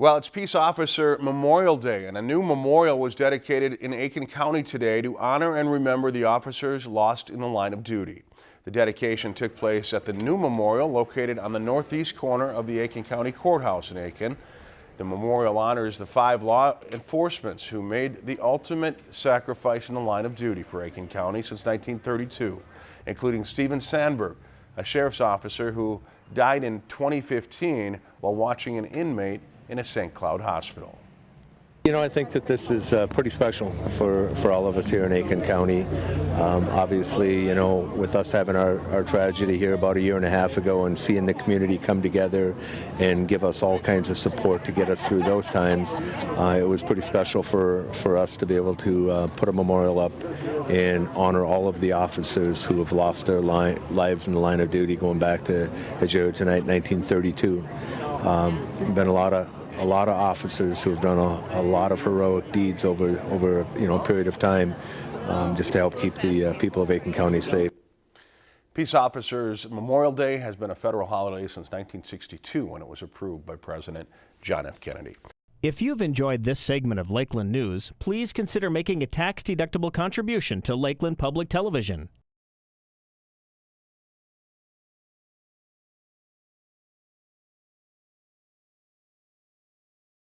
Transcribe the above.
Well, it's Peace Officer Memorial Day, and a new memorial was dedicated in Aitkin County today to honor and remember the officers lost in the line of duty. The dedication took place at the new memorial located on the northeast corner of the Aitkin County Courthouse in Aitkin. The memorial honors the five law enforcements who made the ultimate sacrifice in the line of duty for Aitkin County since 1932, including Stephen Sandberg, a sheriff's officer who died in 2015 while watching an inmate in a St. Cloud hospital. You know, I think that this is uh, pretty special for, for all of us here in Aitkin County. Um, obviously, you know, with us having our, our tragedy here about a year and a half ago and seeing the community come together and give us all kinds of support to get us through those times, uh, it was pretty special for, for us to be able to uh, put a memorial up and honor all of the officers who have lost their li lives in the line of duty going back to, as you heard tonight, 1932. Um, been a lot of a lot of officers who have done a, a, lot of heroic deeds over over you know a period of time, um, just to help keep the uh, people of Aitkin County safe. Peace Officers Memorial Day has been a federal holiday since 1962 when it was approved by President John F. Kennedy. If you've enjoyed this segment of Lakeland News, please consider making a tax-deductible contribution to Lakeland Public Television.